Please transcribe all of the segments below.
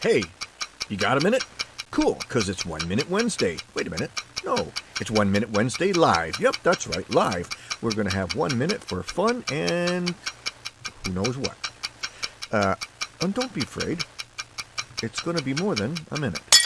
Hey, you got a minute? Cool, because it's One Minute Wednesday. Wait a minute. No, it's One Minute Wednesday live. Yep, that's right, live. We're going to have one minute for fun and who knows what. Uh, and don't be afraid. It's going to be more than a minute.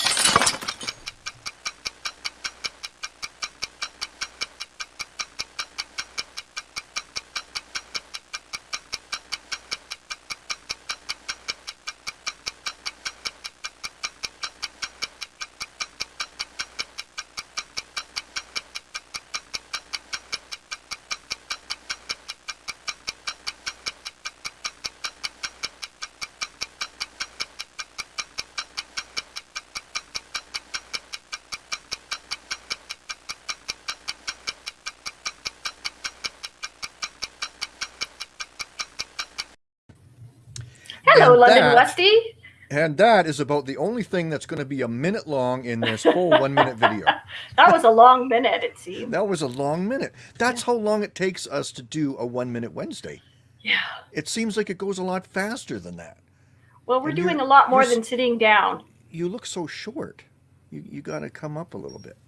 And that is about the only thing that's going to be a minute long in this whole one minute video. That was a long minute, it seemed. That was a long minute. That's how long it takes us to do a one minute Wednesday. Yeah. It seems like it goes a lot faster than that. Well, we're And you- doing a lot more than sitting down. You look so short. You, you got to come up a little bit.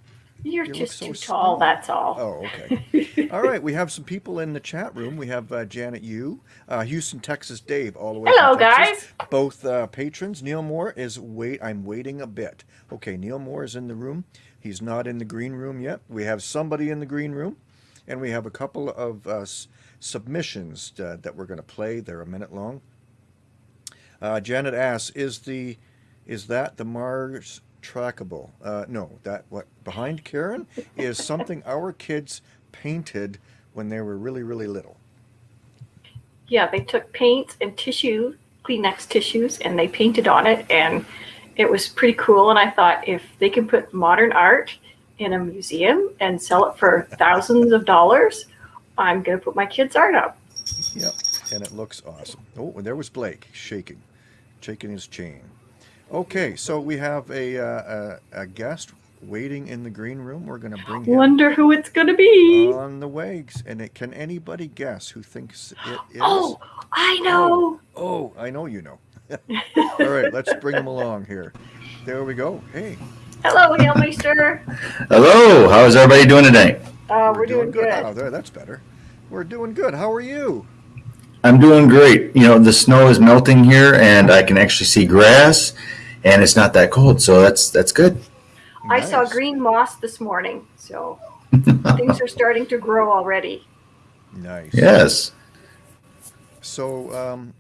You're You just so too small. tall, that's all. Oh, okay. All right, we have some people in the chat room. We have uh, Janet Yu, uh, Houston, Texas, Dave, all the way. Hello, guys. Both uh, patrons. Neil Moore is wait. I'm waiting a bit. Okay, Neil Moore is in the room. He's not in the green room yet. We have somebody in the green room, and we have a couple of uh, submissions uh, that we're going to play. They're a minute long. Uh, Janet asks, "Is the is that the Mars trackable?" Uh, no, that what behind Karen is something our kids painted when they were really really little. Yeah, they took paint and tissue, Kleenex tissues, and they painted on it, and it was pretty cool. And I thought if they can put modern art in a museum and sell it for thousands of dollars, I'm going to put my kids' art up. Yep, and it looks awesome. Oh, and there was Blake shaking, shaking his chain. Okay, so we have a uh, a, a guest waiting in the green room. We're going to bring him Wonder who it's going to be. on the wags. And it, can anybody guess who thinks it is? oh, I know. Oh, I know you know. All right, let's bring him along here. There we go. Hey, Hello, Hailmeister. Hello, how is everybody doing today? Uh, we're, doing, good. Oh, there, that's better. We're doing good. How are you? I'm doing great. You know, the snow is melting here and I can actually see grass and it's not that cold, so that's that's good. I saw green moss this morning, so things are starting to grow already. Nice. Yes. So, um,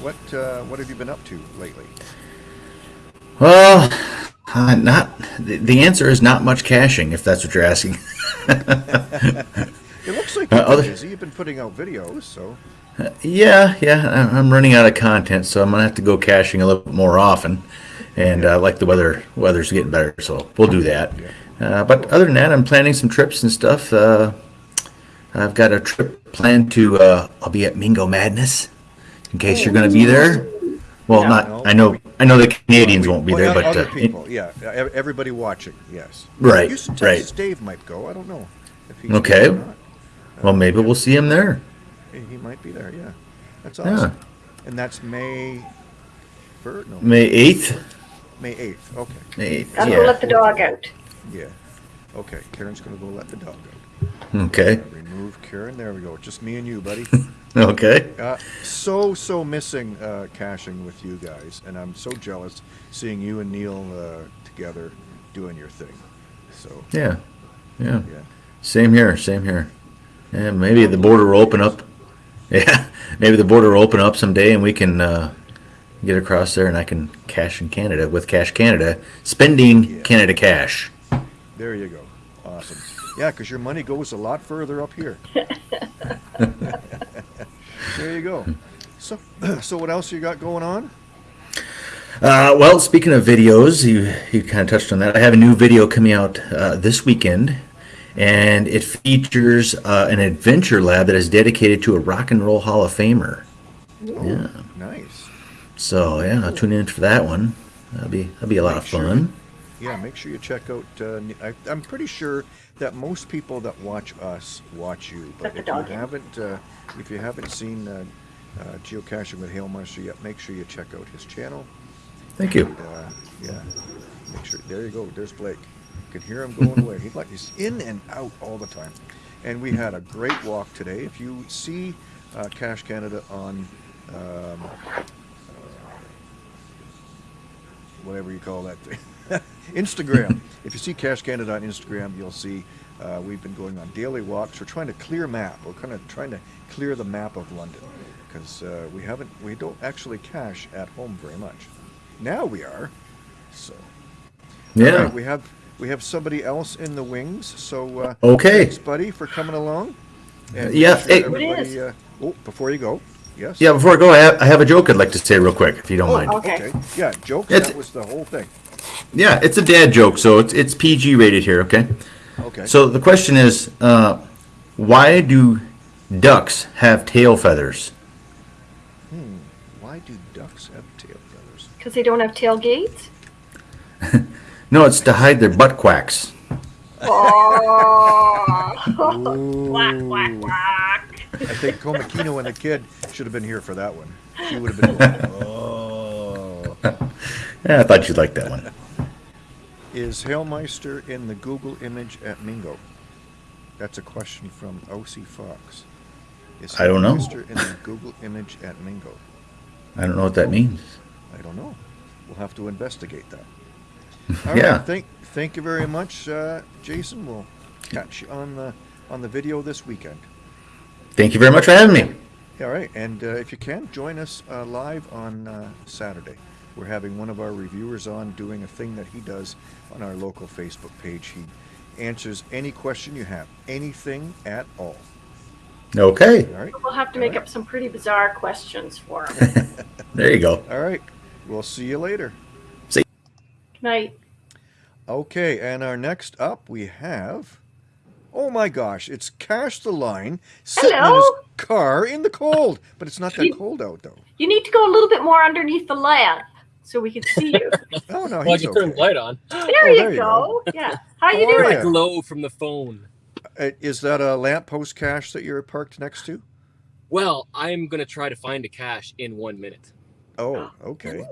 what uh, what have you been up to lately? Well, uh, not the, the answer is not much caching if that's what you're asking. It looks like Uh, you've been other- busy. You've been putting out videos, so yeah, yeah, I- I'm running out of content, so I'm gonna have to go caching a little bit more often. And uh, like the weather, weather's getting better, so we'll do that. Uh, but other than that, I'm planning some trips and stuff. Uh, I've got a trip planned to. Uh, I'll be at Mingo Madness, in case you're going to be there. Well, No. not. I know. I know the Canadians won't be Well, there, but uh, people, yeah, everybody watching, yes. Right, Houston, right. Dave might go. I don't know. Okay. well, maybe we'll see him there. He might be there. Yeah, that's awesome Yeah. And that's May. First? No, May eighth. May eighth. Okay. May eighth. Gotta go Yeah. let the dog out. Yeah. Okay. Karen's gonna go let the dog out. Okay. Remove Karen. There we go. Just me and you, buddy. Okay. Uh, so so missing uh, caching with you guys, and I'm so jealous seeing you and Neil uh, together doing your thing. So Yeah. Yeah. yeah, Same here, same here. Yeah, maybe the border will open up. Yeah, maybe the border will open up someday and we can uh, get across there and I can cash in Canada with Cash Canada, spending Yeah. Canada cash. there you go. Awesome. Yeah, because your money goes a lot further up here. there you go. So so what else you got going on? Uh, well, speaking of videos, you, you kind of touched on that. I have a new video coming out uh, this weekend, and it features uh, an adventure lab that is dedicated to a Rock and Roll Hall of Famer. Yeah. Nice. So, yeah, I'll tune in for that one. That'll be, that'll be a lot of Make sure fun. Yeah, make sure you check out. Uh, I, I'm pretty sure that most people that watch us watch you. But if you haven't, uh, if you haven't seen uh, uh, geocaching with Hailmeister yet, make sure you check out his channel. Thank you. And, uh, yeah. Make sure. There you go. There's Blake. You can hear him going away. He's like he's in and out all the time. And we had a great walk today. If you see uh, Cash Canada on um, whatever you call that thing, Instagram. if you see Cash Canada on Instagram, you'll see uh, we've been going on daily walks. We're trying to clear map. We're kind of trying to clear the map of London because uh, we haven't, we don't actually cache at home very much. Now we are. So Yeah. all right, we have we have somebody else in the wings. So uh, Okay. thanks, buddy, for coming along. And Yeah, make sure hey- What is? everybody, uh, oh, before you go, yes. Yeah, before I go, I have, I have a joke I'd like to say real quick, if you don't Oh, mind. Okay. okay. Yeah, jokes. It's- that was the whole thing. Yeah, it's a dad joke, so it's, it's PG rated here, okay? Okay. So the question is, uh, why do ducks have tail feathers? Why do ducks have tail feathers? Because they don't have tailgates. No, it's to hide their butt quacks. Oh, quack, quack, quack. I think Komakino and the kid should have been here for that one. She would have been going, oh. Yeah, I thought you'd like that one. Is Hailmeister in the Google image at Mingo? That's a question from OC Fox. Is I don't know. In the Google image at Mingo? I don't know what that means. I don't know. We'll have to investigate that. All right. Yeah. Thank, thank you very much, uh, Jason. We'll catch you on the on the video this weekend. Thank you very much for having me. All right, and uh, if you can, join us uh, live on uh, Saturday. We're having one of our reviewers on doing a thing that he does on our local Facebook page. He answers any question you have, anything at all. Okay, All right, We'll have to make up some pretty bizarre questions for them. there you go. all right. We'll see you later. See. Good night. Okay, and our next up we have. Oh my gosh, it's Cash the Line sitting in his car in the cold, but it's not that You- cold out though. You need to go a little bit more underneath the lamp so we can see you. Oh no, Why'd he's you turn okay. the light on? There, Oh, you, there you go. Yeah. How you How are doing? ya? Glow from the phone. Uh, Is that a lamppost cache that you're parked next to? Well, I'm gonna try to find a cache in one minute. Oh, okay.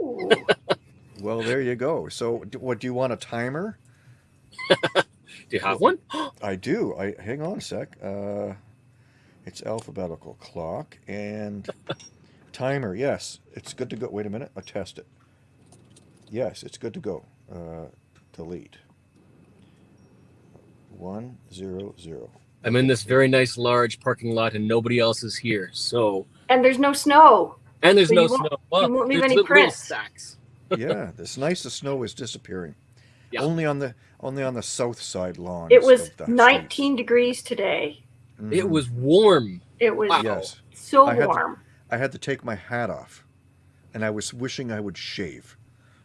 Well, there you go. So, what do you want a timer? Do you have one? I do. I hang on a sec. Uh, it's alphabetical clock and timer. Yes, it's good to go. Wait a minute. I'll test it. Yes, it's good to go. Uh, delete. One zero zero. I'm in this very nice large parking lot and nobody else is here. So And there's no snow. and there's So no you won't- snow. Well, you won't leave any little- little prints. Sacks. Yeah, this nice. The snow is disappearing. Yeah. Only on the only on the south side lawn. It was of the 19 degrees today. streets. It was warm. It was Wow. Yes. so I had to- warm. I had to take my hat off, and I was wishing I would shave.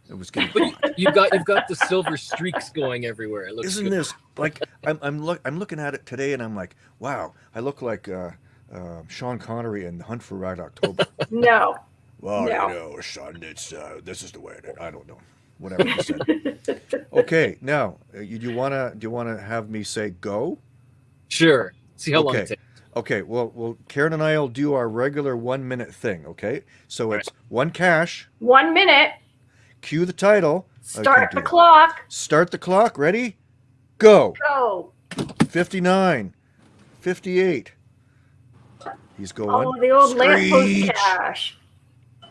It was getting But hot. you've got you've got the silver streaks going everywhere. It looks Isn't good. this like I'm I'm look I'm looking at it today, and I'm like, wow, I look like uh, uh, Sean Connery in The Hunt for Red October. No. well, No. you know, son, it's uh, this is the way it is. I don't know, whatever you said. okay, now uh, you, you wanna do you wanna have me say go? Sure. See how long Okay. it takes. Okay, well, well, Karen and I will do our regular one minute thing. Okay, so it's one cache. One minute. Cue the title. Start do the that. clock. Start the clock. Ready? Go. Go. 59. 58. He's going. Oh, the old lamppost Screech.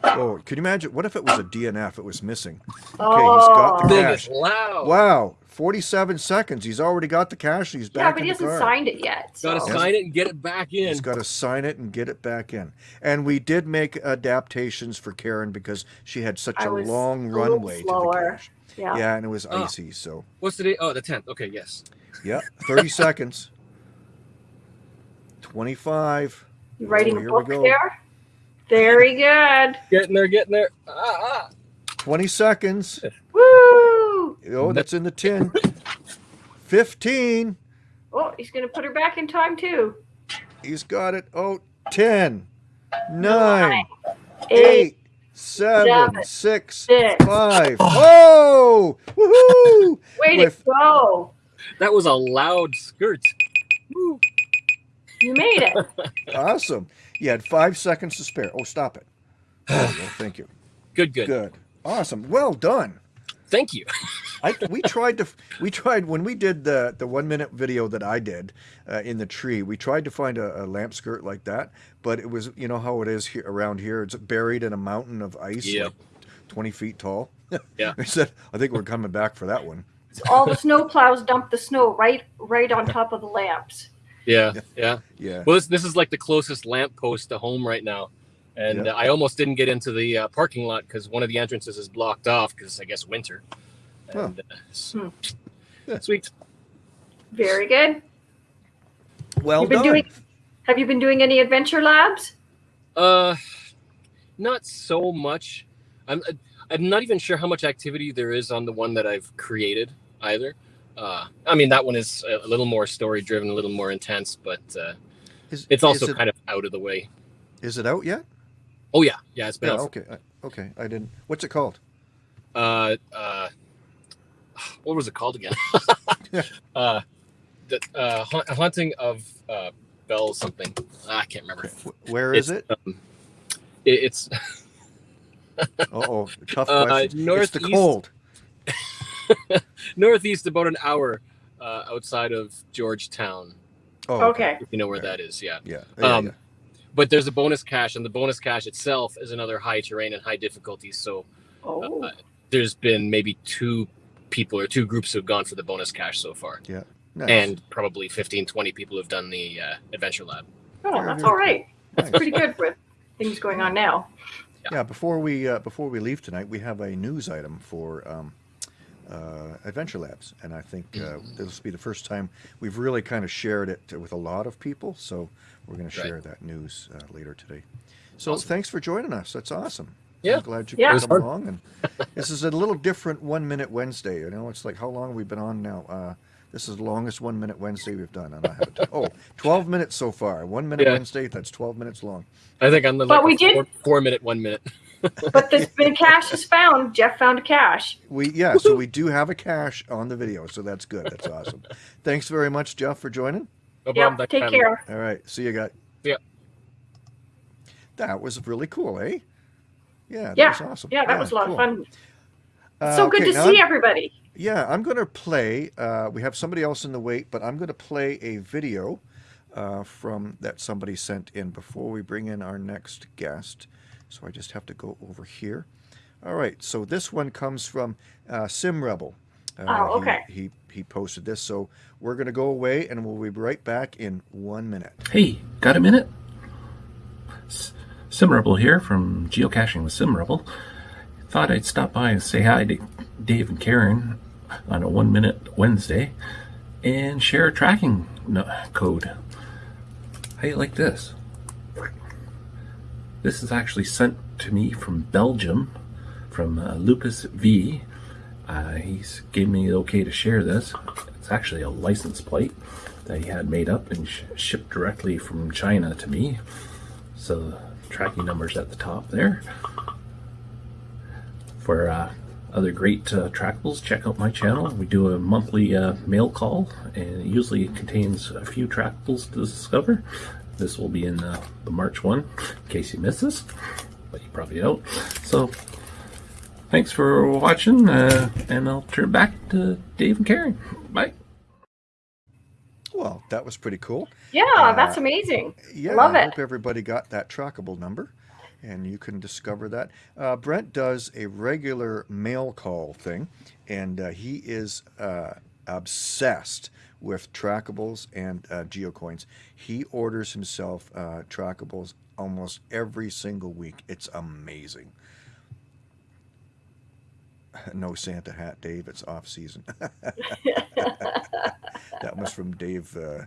Cache. Oh, can you imagine? What if it was a DNF? It was missing. Oh. he's got the oh. cash. loud. Wow. 47 seconds. He's already got the cache. He's Yeah, back but in he the hasn't car. signed it yet. Got to sign it and get it back in. He's got to sign it and get it back in. And we did make adaptations for Karen because she had such I a long a little runway to the cache. Yeah. Yeah, and it was Oh. icy. So, What's the date? Oh, the tenth. Okay, yes. yeah, 30 seconds. 25. You writing Oh, a book go. there? Very good. Getting there, getting there. Ah, ah. 20 seconds. Woo! Oh, that's in the 10. 15. Oh, he's gonna put her back in time too. He's got it. Oh, 10, 9, Eight. 8, 7, seven, 6, six. 5. Oh! Woohoo! Way With- to go! That was a loud skirt. Woo. You made it. Awesome. You had five seconds to spare. Oh, stop it. There you. Thank you. Good, good. Good. Awesome. Well done. Thank you. I, we tried to we tried when we did the the one minute video that I did uh, in the tree. We tried to find a, a lamp skirt like that, but it was you know how it is here around here. It's buried in a mountain of ice, Yep. like twenty feet tall. Yeah. I said I think we're coming back for that one. All the snow plows dump the snow right right on top of the lamps. Yeah, yeah. Yeah. Well, this this is like the closest lamp post to home right now, and Yeah. uh, I almost didn't get into the uh, parking lot because one of the entrances is blocked off because I guess winter. Huh. And, uh, s- Hmm. Yeah. Sweet. Very good. Well You've been done. doing have you been doing any adventure labs? Uh, not so much. I'm I'm not even sure how much activity there is on the one that I've created either. Uh, I mean that one is a little more story driven, a little more intense, but uh, Is, it's also it, kind of out of the way. is it out yet? Oh yeah, yeah, it's been Yeah. out. Okay. I, okay. I didn't. What's it called? uh, uh, what was it called again? uh, the uh, ha- haunting of uh, Bell something. Ah, I can't remember. Wh- Where is it? It's, um, it, it's Uh oh. Tough uh, question. It's the cold. northeast, about an hour uh, outside of Georgetown. Oh. Okay. If you know where Okay. that is, yeah. Yeah. yeah, Um, yeah. But there's a bonus cache, and the bonus cache itself is another high terrain and high difficulty. So Oh. uh, there's been maybe two people or two groups who've gone for the bonus cache so far. Nice. and probably 15 20 people have done the uh, adventure lab oh, that's all right. That's Nice. pretty good with things going on now. Yeah, before we uh, before we leave tonight, we have a news item for um, uh, Adventure Labs, and I think uh, this will be the first time we've really kind of shared it with a lot of people. So we're going to Right. share that news uh, later today. So Awesome. thanks for joining us. That's awesome. Yeah. I'm glad you Yeah. could come along. And this is a little different one minute Wednesday. You know, it's like how long have we been on now? Uh, this is the longest one minute Wednesday we've done. And I have it. Oh, 12 minutes so far. One minute Yeah. Wednesday. That's 12 minutes long. i think i'm the But like we did- four, four minute one minute But there's been cash is found. Jeff found a cache. We yeah, so we do have a cache on the video, so that's good. That's awesome. Thanks very much, Jeff, for joining. no Yeah. problem Thanks for Take having care. All right, see you guys. Yeah. That was really cool, eh? Yeah, that Yeah. was awesome. Yeah, that was a lot cool. of fun. Uh, so good okay, to see I'm- everybody. Yeah, I'm going to play. Uh, we have somebody else in the wait, but I'm going to play a video uh, from that somebody sent in before we bring in our next guest. So I just have to go over here. All right, so this one comes from uh, Sim Rebel. Uh, Oh, he- okay. He, he posted this, so we're going to go away and we'll be right back in one minute. Hey, got a minute? Sim Rebel here from Geocaching with Sim Rebel. Thought I'd stop by and say hi to Dave and Karen on a one minute Wednesday and share a tracking code. How you like this? This is actually sent to me from Belgium, from uh, Lucas V. Uh, he's gave me the okay to share this. It's actually a license plate that he had made up and sh- shipped directly from China to me. So tracking number's at the top there. For uh, other great uh, trackables, check out my channel. We do a monthly uh, mail call, and it usually contains a few trackables to discover. This will be in uh, the March one, in case you missed this, but you probably don't. So thanks for watching, uh, and I'll turn back to Dave and Karen. Bye. Well, that was pretty cool. Yeah, Uh, that's amazing. Yeah, Love I it. hope everybody got that trackable number, and you can discover that. Uh, Brent does a regular mail call thing, and uh, he is uh, obsessed with trackables and uh, geocoins. He orders himself uh, trackables almost every single week. It's amazing. No Santa hat, Dave. It's off season. that was from Dave. Uh,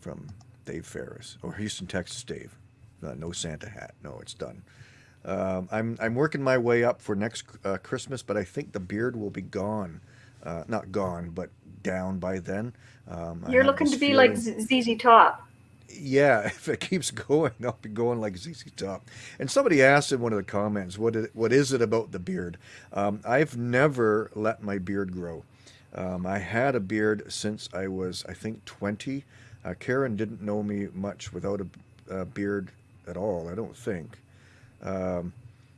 from Dave Ferris or Houston, Texas Dave. Uh, no Santa hat. No, it's done. Um, I'm I'm working my way up for next uh, Christmas, but I think the beard will be gone. Uh, not gone, but down by then. Um, You're looking to be like feeling- Z- ZZ Top. yeah, if it keeps going, I'll be going like ZZ Top. And somebody asked in one of the comments, "What is, what is it about the beard?" Um, I've never let my beard grow. Um, I had a beard since I was, I think, 20. Uh, Karen didn't know me much without a, a beard at all. I don't think. Um,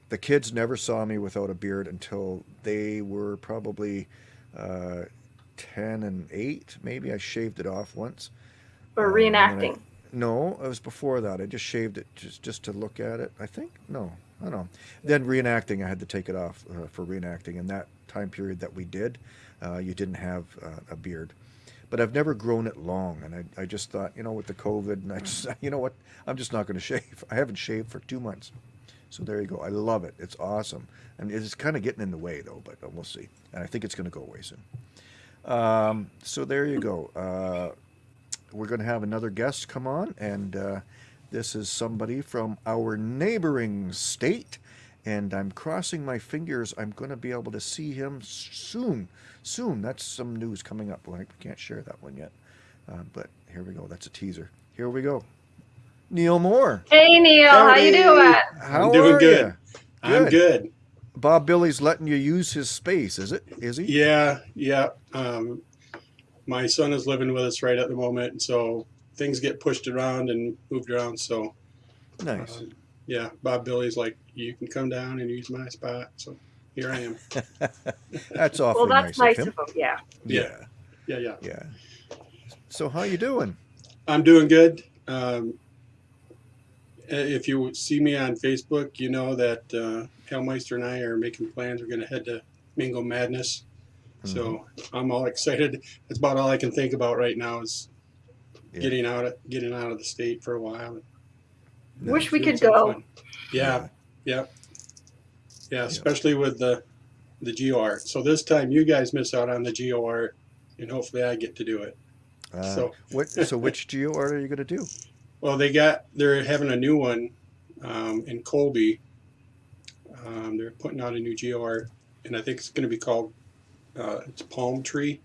the kids never saw me without a beard until they were probably uh, 10 and 8. Maybe I shaved it off once. Or Um, I- reenacting. No, it was before that. I just shaved it just just to look at it. I think no, I don't know. Then reenacting, I had to take it off uh, for reenacting. In that time period that we did, uh, you didn't have uh, a beard. But I've never grown it long, and I, I just thought, you know, with the COVID, and I just, you know what, I'm just not going to shave. I haven't shaved for two months, so there you go. I love it. It's awesome, and it's kind of getting in the way though. But uh, we'll see. And I think it's going to go away soon. Um, so there you go. Uh, we're going to have another guest come on, and uh, this is somebody from our neighboring state. And I'm crossing my fingers. I'm going to be able to see him soon. Soon. That's some news coming up. Well, I can't share that one yet. Uh, but here we go. That's a teaser. Here we go. Neil Moore. Hey Neil, how you doing? How I'm doing are good. ya? I'm good. Bob Billy's letting you use his space, is it? Is he? Yeah, yeah. Um, my son is living with us right at the moment, and so things get pushed around and moved around. So, Nice. um, yeah, Bob Billy's like, you can come down and use my spot. So here I am. That's awfully Well, that's nice, nice of him. of him. Yeah. Yeah, Yeah, yeah. yeah. So how you doing? I'm doing good. Um, if you see me on Facebook, you know that uh, Hailmeister and I are making plans. We're going to head to Mingo Madness. So Mm-hmm. I'm all excited. That's about all I can think about right now is Yeah. getting out of getting out of the state for a while. Wish we could go. fun. Yeah, yeah, yeah. Especially with the the geo art. So this time you guys miss out on the geo art, and hopefully I get to do it. Uh, So- what? So which geo art are you going to do? Well, they got they're having a new one um, in Colby. Um, they're putting out a new geo art, and I think it's going to be called uh, it's Palm Tree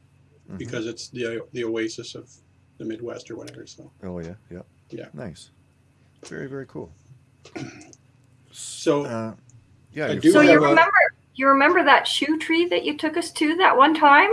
Mhm. because it's the the oasis of the Midwest or whatever. So Oh yeah, yeah, Yeah. Nice. Very very cool. so Uh, yeah. I you're do So you have a- remember you remember that shoe tree that you took us to that one time?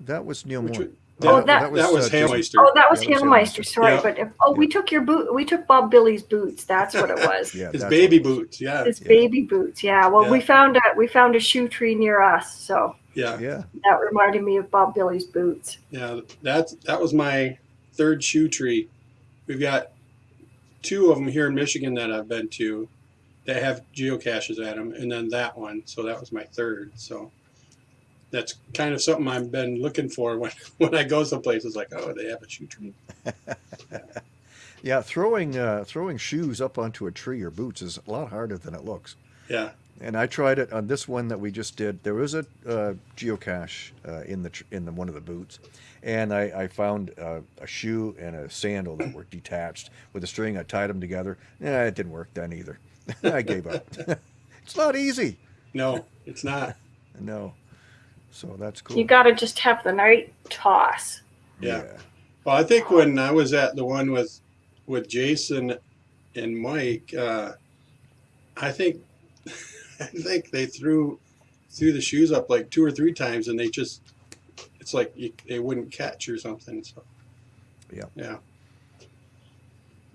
that was Neil which Moore. Was- Oh, that, that- that was uh, Hailmeister. Oh, that was Yeah, Hailmeister. Hailmeister. Sorry, Yeah. but if, oh, we took your boot. We took Bob Billy's boots. That's what it was. Yeah, His baby was. boots. Yeah, His Yeah. baby boots. Yeah. Well, we found a we found a shoe tree near us, so yeah, Yeah. that reminded me of Bob Billy's boots. yeah. That that was my third shoe tree. We've got two of them here in Michigan that I've been to that have geocaches at them, and then that one. So that was my third. So that's kind of something I've been looking for when when I go someplace. It's like, oh, they have a shoe tree. Yeah. Throwing uh, throwing shoes up onto a tree or boots is a lot harder than it looks. Yeah, And I tried it on this one that we just did. There was a uh, geocache uh, in the tr- in the, one of the boots, and I, I found uh, a shoe and a sandal that were detached with a string. I tied them together. Yeah, it didn't work then either. I gave up. it's not easy. no, it's not. No. So that's cool. You got to just have the night toss. Yeah. Well, I think when I was at the one with with Jason and Mike, uh, I think I think they threw threw the shoes up like two or three times, and they just it's like you, they wouldn't catch or something. So Yeah. yeah,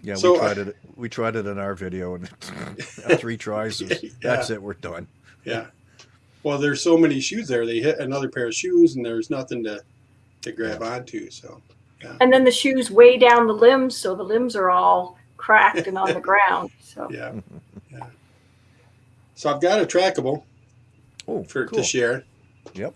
Yeah, So, we uh, tried it. We tried it in our video, and three tries. was- Yeah. That's it. We're done. yeah. Well, there's so many shoes there. They hit another pair of shoes, and there's nothing to to grab onto. So And then the shoes way down the limbs, so the limbs are all cracked and on the ground. So yeah, yeah. So I've got a trackable Oh, for cool. to share. Yep.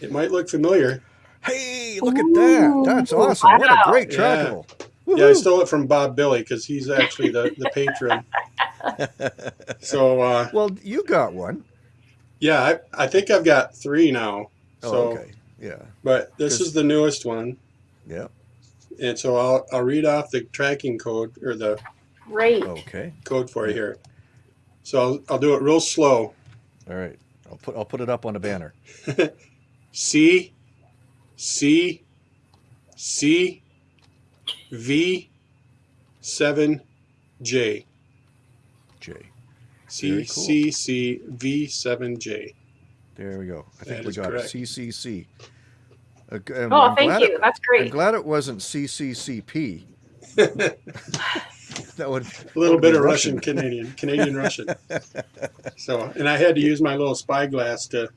It might look familiar. Hey, look at that. That's Ooh, awesome. What a great Yeah. trackable. Yeah, I stole it from Bob Billy because he's actually the, the patron. So uh, well, you got one. Yeah, I, I think I've got three now. Oh, So, okay. Yeah. but this is the newest one, Yeah. and so I'll I'll read off the tracking code or the great. Okay. code for you here. So I'll, I'll do it real slow. All right. I'll put I'll put it up on a banner. C C C V seven J J. C Very cool. C C V seven J. There we go. I think That we got correct. it. CCC. Uh, g- Oh, I'm thank you. It, That's great. I'm glad it wasn't CCCP. that would A little would bit of Russian Canadian, Canadian Russian. So, and I had to use my little spyglass to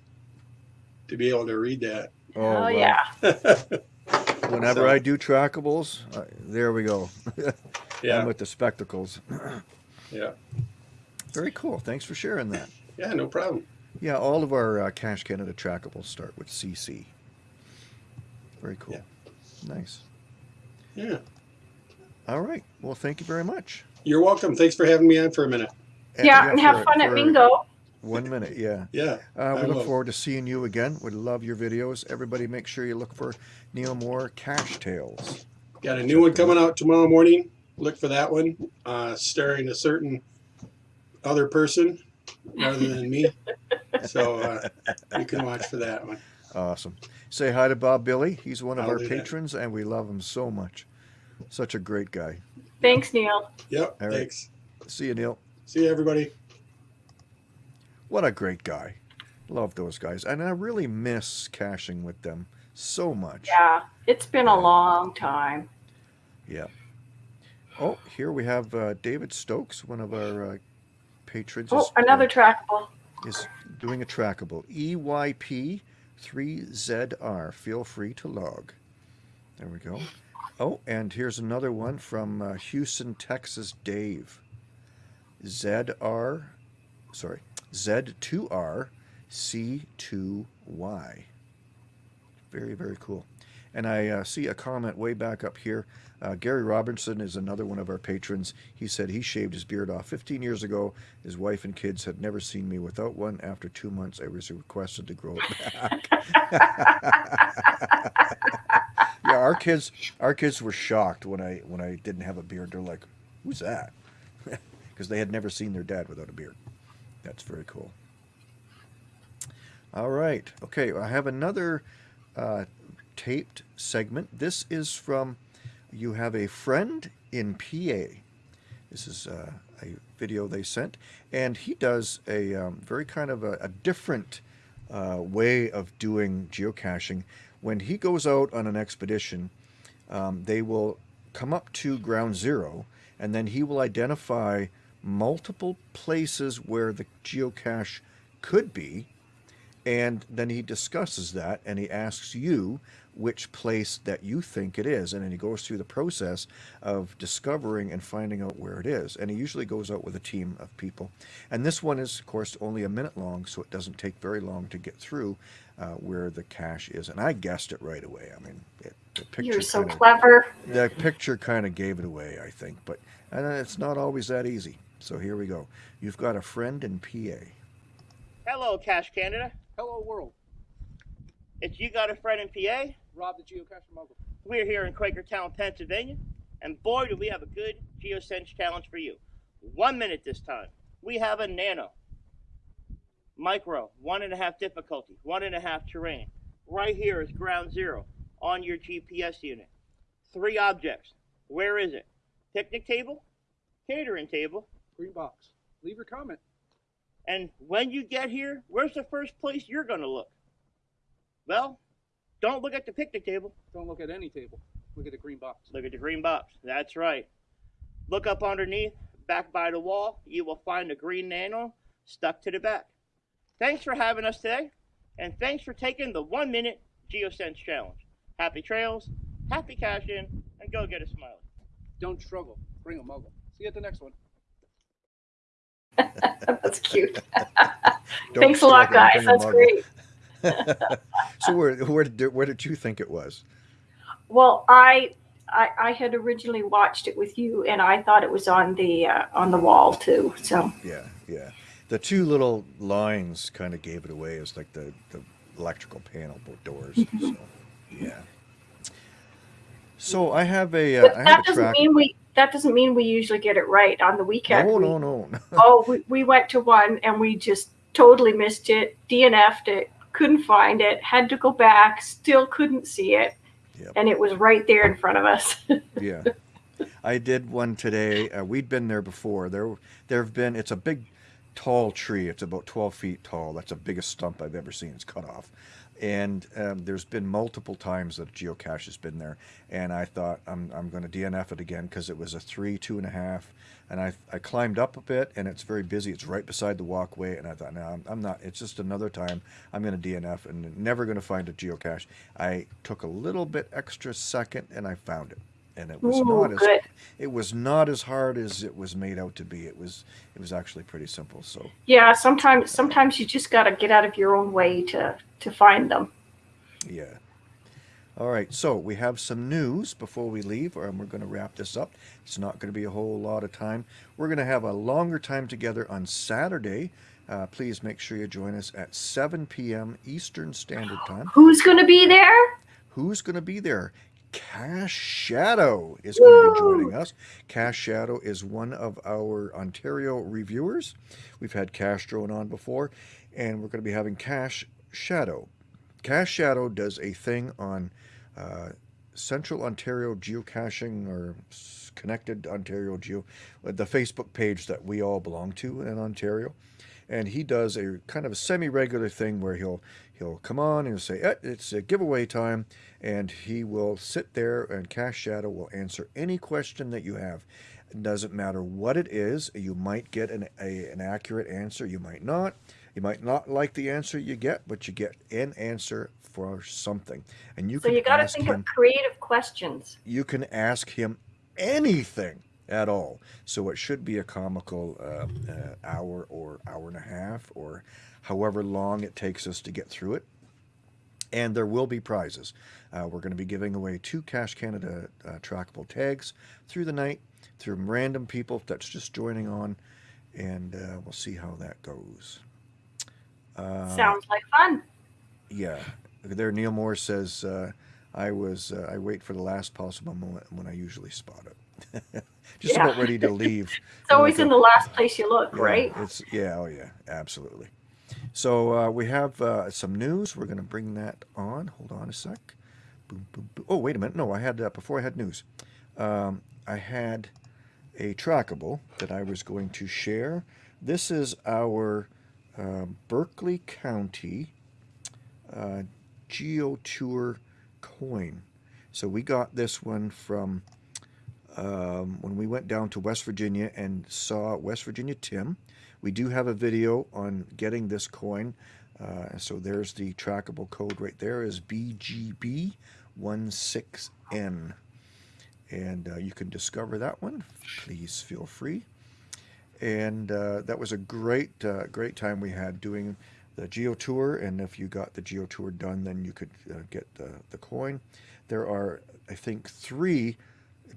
to be able to read that. Oh, well, yeah. Whenever So- I do trackables, uh, there we go. I'm Yeah, with the spectacles. yeah, Very cool. Thanks for sharing that. yeah. No problem. Yeah, all of our uh, Cash Canada trackables start with CC. Very cool. Nice. Yeah, All right. Well, thank you very much. you're welcome. Thanks for having me on for a minute. Yeah, and have for- fun at for Mingo. One minute, yeah. Yeah, Uh, I we look will. forward to seeing you again. We love your videos. Everybody, make sure you look for Neil Moore Cash Tales. Got a new one coming out tomorrow morning. Look for that one, uh, starring a certain other person rather than me. So uh, you can watch for that one. Awesome. Say hi to Bob Billy. He's one of I'll our do that. patrons, and we love him so much. Such a great guy. Thanks, Neil. Yep. All right. Thanks. See you, Neil. See you, everybody. What a great guy. Love those guys. And I really miss caching with them so much. Yeah, it's been a long time. Yeah. Oh, here we have uh, David Stokes, one of our uh, patrons. Oh, is, another trackable. is doing a trackable. E EYP3ZR. Feel free to log. There we go. Oh, and here's another one from uh, Houston, Texas, Dave. ZR, sorry, Z2R C2Y. Very, very cool. And I uh, see a comment way back up here. Uh, Gary Robinson is another one of our patrons. He said he shaved his beard off 15 years ago. His wife and kids had never seen me without one. After two months, I was requested to grow it back. yeah, our kids, our kids were shocked when I when I didn't have a beard. They're like, "Who's that?" Because they had never seen their dad without a beard. That's very cool. All right. Okay, I have another uh, taped segment. This is from You Have a Friend in PA. This is uh, a video they sent. And he does a um, very kind of a, a different uh, way of doing geocaching. When he goes out on an expedition, um, they will come up to ground zero and then he will identify multiple places where the geocache could be and then he discusses that and he asks you which place that you think it is. And then he goes through the process of discovering and finding out where it is. And he usually goes out with a team of people. And this one is of course only a minute long so it doesn't take very long to get through uh, where the cache is. And i guessed it right away. I mean it, the picture You're so kinda- clever. the picture kind of gave it away i think. But and it's not always that easy. So here we go. You've got a friend in pa Hello, Cash Canada. Hello, world. It's you got a friend in PA. Rob the geocacher mogul. We're here in Quakertown, Pennsylvania, and boy, do we have a good GeoSense challenge for you. One minute this time. We have a nano, micro, one and a half difficulty, one and a half terrain. Right here is ground zero on your GPS unit. Three objects. Where is it? Picnic table, catering table, Green box. Leave your comment. And when you get here, where's the first place you're going to look? Well, don't look at the picnic table. Don't look at any table. Look at the green box. Look at the green box. That's right. Look up underneath, back by the wall. You will find a green nano stuck to the back. Thanks for having us today, and thanks for taking the one minute GeoSense challenge. Happy trails, happy cash in, and go get a smiley. Don't struggle. Bring a mogul. See you at the next one. That's cute. Thanks a lot, guys. That's great. so where where did where did you think it was? Well, I, I I had originally watched it with you, and I thought it was on the uh, on the wall too. So Yeah, yeah. The two little lines kind of gave it away as like the the electrical panel doors. so, yeah. So I have a uh, but I have that a doesn't track. mean we that doesn't mean we usually get it right on the weekend. No, we, no, no, no. oh, we, we went to one and we just totally missed it. DNF'd it. Couldn't find it. Had to go back. Still couldn't see it. Yep. And it was right there in front of us. yeah. I did one today. Uh, we'd been there before. There, there have been. It's a big tall tree. It's about 12 feet tall. That's the biggest stump I've ever seen. It's cut off. And um, there's been multiple times that a geocache has been there. And I thought, I'm, I'm going to DNF it again because it was a three, two and a half. And I, I climbed up a bit and it's very busy. It's right beside the walkway. And I thought, no, I'm, I'm not. It's just another time I'm going to DNF and never going to find a geocache. I took a little bit extra second and I found it. And it was Ooh, not as good. it was not as hard as it was made out to be. It was it was actually pretty simple. So Yeah, sometimes sometimes you just got to get out of your own way to to find them. yeah. All right, so we have some news before we leave, or we're going to wrap this up. It's not going to be a whole lot of time. We're going to have a longer time together on Saturday. Uh, please make sure you join us at 7 p.m. Eastern Standard Time. Who's going to be there? Who's going to be there? Cash Shadow is going to be joining us. Cash Shadow is one of our Ontario reviewers. We've had Cash Drone on before, and we're going to be having Cash Shadow. Cash Shadow does a thing on uh, Central Ontario geocaching or connected Ontario geo, the Facebook page that we all belong to in Ontario. And he does a kind of a semi-regular thing where he'll he'll come on and say, eh, "It's a giveaway time," and he will sit there and Cash Shadow will answer any question that you have. It doesn't matter what it is. You might get an a, an accurate answer. You might not. You might not like the answer you get, but you get an answer for something, and you So can you got to think him of creative questions. you can ask him anything at all. So it should be a comical uh, uh, hour or hour and a half or however long it takes us to get through it. And there will be prizes. Uh, we're going to be giving away two Cash Canada uh, trackable tags through the night through random people that's just joining on. And uh, we'll see how that goes. Uh, Sounds like fun. yeah, there. Neil Moore says, uh, "I was uh, I wait for the last possible moment when I usually spot it, just Yeah. about ready to leave." It's always in the last place you look, Yeah, right? It's yeah, oh yeah, absolutely. So uh, we have uh, some news. We're going to bring that on. Hold on a sec. Boom, boom, boom. Oh, wait a minute. No, I had uh, before I had news. Um, I had a trackable that I was going to share. This is our um, Berkeley County uh, GeoTour coin. So we got this one from um, when we went down to West Virginia and saw West Virginia Tim. We do have a video on getting this coin. Uh, so there's the trackable code right there is BGB16N. And uh, you can discover that one. Please feel free. And uh, that was a great, uh, great time we had doing the Geo Tour. And if you got the Geo Tour done, then you could uh, get the, the coin. There are, I think, three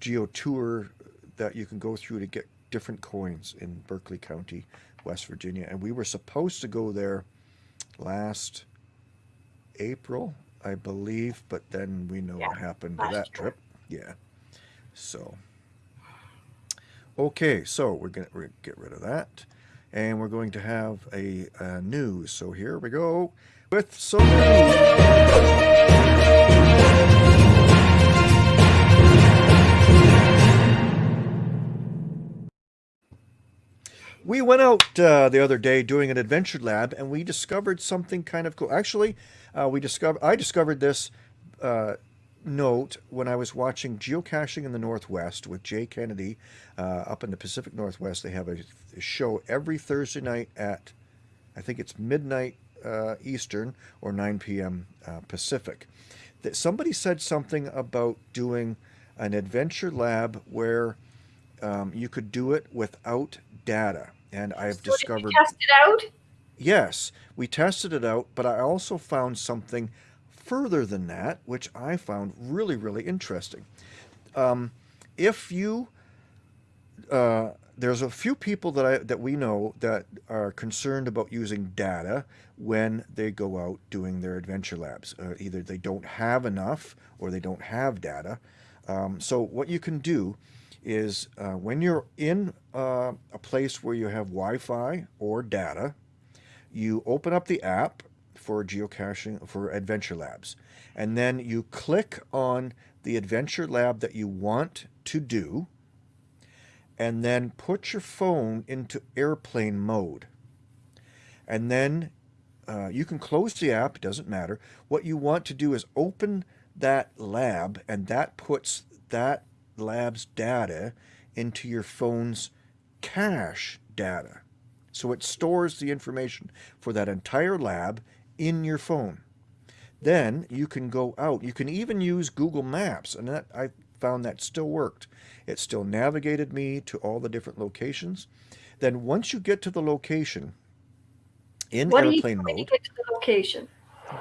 Geo Tour that you can go through to get different coins in Berkeley County, West Virginia. And we were supposed to go there last April, I believe, but then we know Yeah, what happened to that trip. Yeah. So, okay, so we're going to get rid of that. And we're going to have a, uh news. So here we go with some news. We went out uh, the other day doing an adventure lab, and we discovered something kind of cool. Actually, uh, we discovered I discovered this uh, note when I was watching Geocaching in the Northwest with Jay Kennedy uh, up in the Pacific Northwest. They have a, show every Thursday night at I think it's midnight uh, Eastern or 9 p.m. Uh, Pacific. That somebody said something about doing an adventure lab where um, you could do it without data, and I've So did you discovered. test it out? Yes, we tested it out, but I also found something further than that, which I found really, really interesting. Um, if you, uh, there's a few people that I that we know that are concerned about using data when they go out doing their adventure labs. Uh, either they don't have enough or they don't have data. Um, so what you can do is uh, when you're in uh, a place where you have Wi-Fi or data, you open up the app for geocaching for adventure labs and then you click on the adventure lab that you want to do and then put your phone into airplane mode and then uh, you can close the app. It doesn't matter. What you want to do is open that lab, and that puts that lab's data into your phone's cache data. So it stores the information for that entire lab in your phone. Then you can go out. You can even use Google Maps, and that I found that still worked. It still navigated me to all the different locations. Then once you get to the location in What airplane mode, get to the location?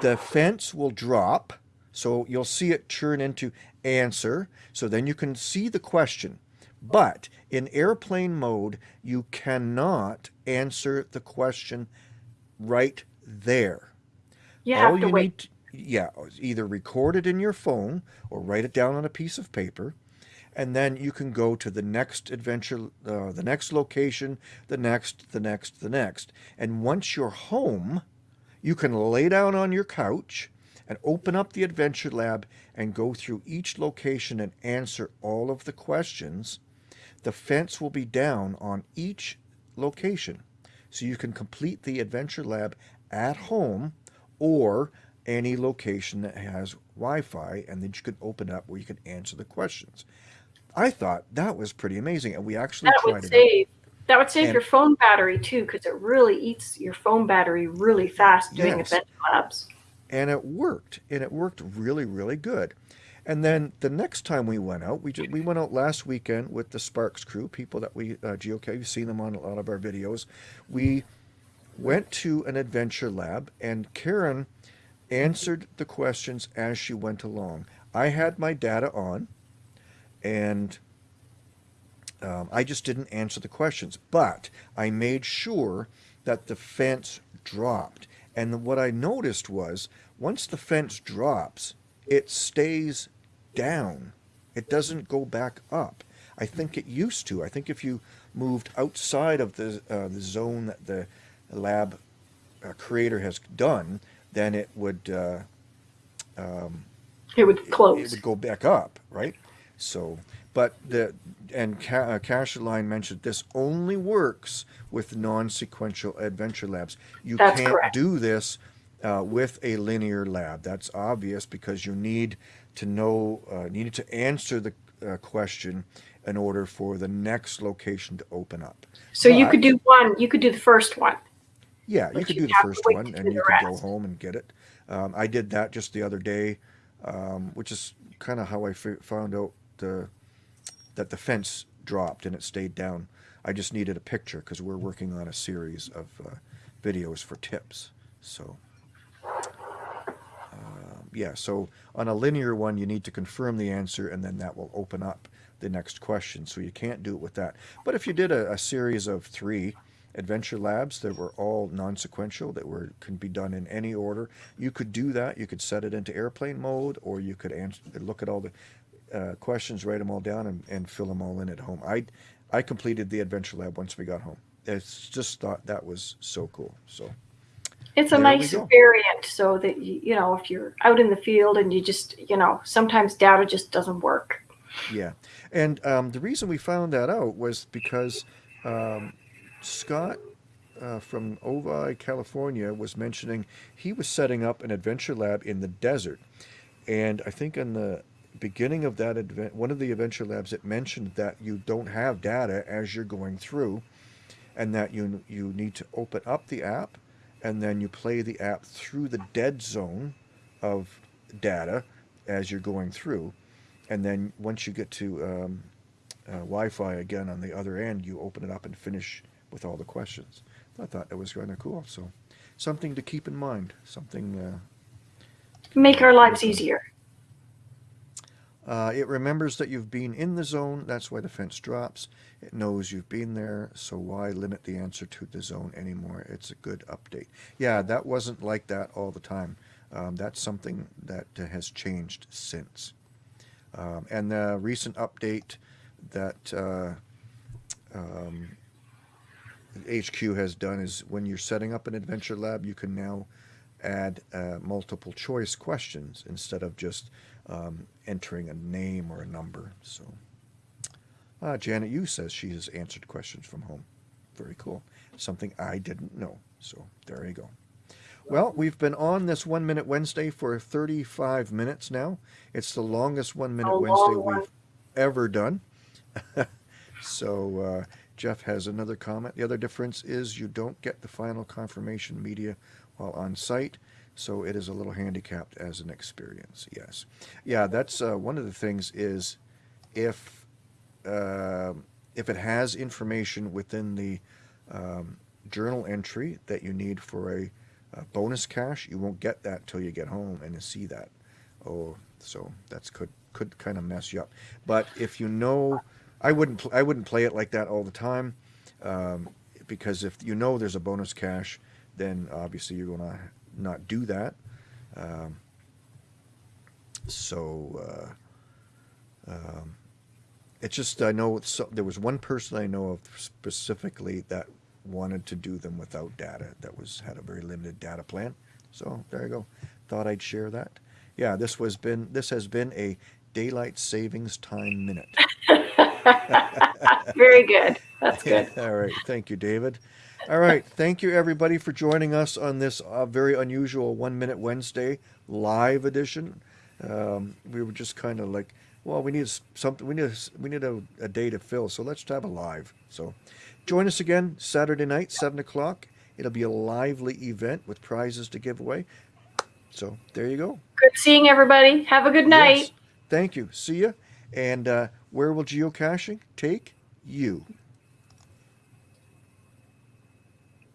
the fence will drop. So you'll see it turn into answer. So then you can see the question. But in airplane mode, you cannot answer the question right there. You have to you wait. need, to, yeah, either record it in your phone or write it down on a piece of paper, and then you can go to the next adventure, uh, the next location, the next, the next, the next, and once you're home, you can lay down on your couch and open up the adventure lab and go through each location and answer all of the questions. The fence will be down on each location. So you can complete the adventure lab at home or any location that has Wi-Fi and then you can open up where you can answer the questions. I thought that was pretty amazing and we actually That tried would it save. That would save And- your phone battery too, because it really eats your phone battery really fast doing Yes. adventure labs. And it worked and it worked really really good. And then the next time we went out we just, we went out last weekend with the sparks crew people that we uh, geocache you've seen them on a lot of our videos. We went to an adventure lab and karen answered the questions as she went along. I had my data on and um, I just didn't answer the questions, but I made sure that the fence dropped. And what I noticed was once the fence drops, it stays down. It doesn't go back up. I think it used to. I think if you moved outside of the uh, the zone that the lab uh, creator has done, then it would uh, It would close. it close. would go back up, right? So, but the and Ca- uh, Cash Line mentioned this only works with non-sequential adventure labs. You That's can't correct. do this uh, with a linear lab. That's obvious because you need to know, uh, needed to answer the uh, question in order for the next location to open up. so you could do one. You could do the first one. Yeah, you could do the first one and you could go home and get it. Um, I did that just the other day, um, which is kind of how I f- found out the, that the fence dropped and it stayed down. I just needed a picture because we're working on a series of uh, videos for tips. So, um, yeah, so on a linear one, you need to confirm the answer and then that will open up the next question. So you can't do it with that. But if you did a, a series of three adventure labs that were all non-sequential, that were can be done in any order, you could do that. You could set it into airplane mode, or you could answer, look at all the uh, questions, write them all down, and, and fill them all in at home. I I completed the adventure lab once we got home. It's just thought that was so cool. So It's a nice variant so that you, you know if you're out in the field and you just you know sometimes data just doesn't work. Yeah, and um, the reason we found that out was because um, Scott uh, from Ovi, California, was mentioning he was setting up an adventure lab in the desert, and I think in the beginning of that advent, one of the adventure labs, it mentioned that you don't have data as you're going through, and that you you need to open up the app, and then you play the app through the dead zone of data as you're going through and then once you get to um, uh, Wi-Fi again on the other end, you open it up and finish with all the questions. I thought that was kind of cool. So, something to keep in mind. Something. Uh, Make our lives easier. Uh, it remembers that you've been in the zone. That's why the fence drops. It knows you've been there. So why limit the answer to the zone anymore? It's a good update. Yeah, that wasn't like that all the time. Um, that's something that has changed since. Um, and the recent update that uh, um, HQ has done is when you're setting up an adventure lab, you can now add uh, multiple choice questions instead of just um, entering a name or a number. So, uh, Janet Yu says she has answered questions from home. very cool. Something I didn't know. So there you go. Well, we've been on this One Minute Wednesday for 35 minutes now. It's the longest One Minute A Wednesday we've ever done. so uh, Jeff has another comment. The other difference is you don't get the final confirmation media while on site, so it is a little handicapped as an experience. Yes, yeah, that's uh, one of the things is if um if it has information within the um, journal entry that you need for a, a bonus cache, you won't get that till you get home and see that. Oh, so that's could could kind of mess you up. But if you know, I wouldn't I wouldn't play it like that all the time, um, because if you know there's a bonus cache, then obviously you're gonna not do that. Um, so. Uh, um, it's just I know so, there was one person I know of specifically that wanted to do them without data. That was had a very limited data plan. So there you go. Thought I'd share that. Yeah, this was been this has been a daylight savings time minute. Very good. That's good. All right, thank you, David. All right, thank you everybody for joining us on this uh, very unusual One Minute Wednesday live edition. Um, we were just kind of like, well, we need something. We need a, we need a, a day to fill, so let's have a live. So, join us again Saturday night, seven o'clock. It'll be a lively event with prizes to give away. So there you go. Good seeing everybody. Have a good night. Yes. Thank you. See ya. And uh, where will geocaching take you?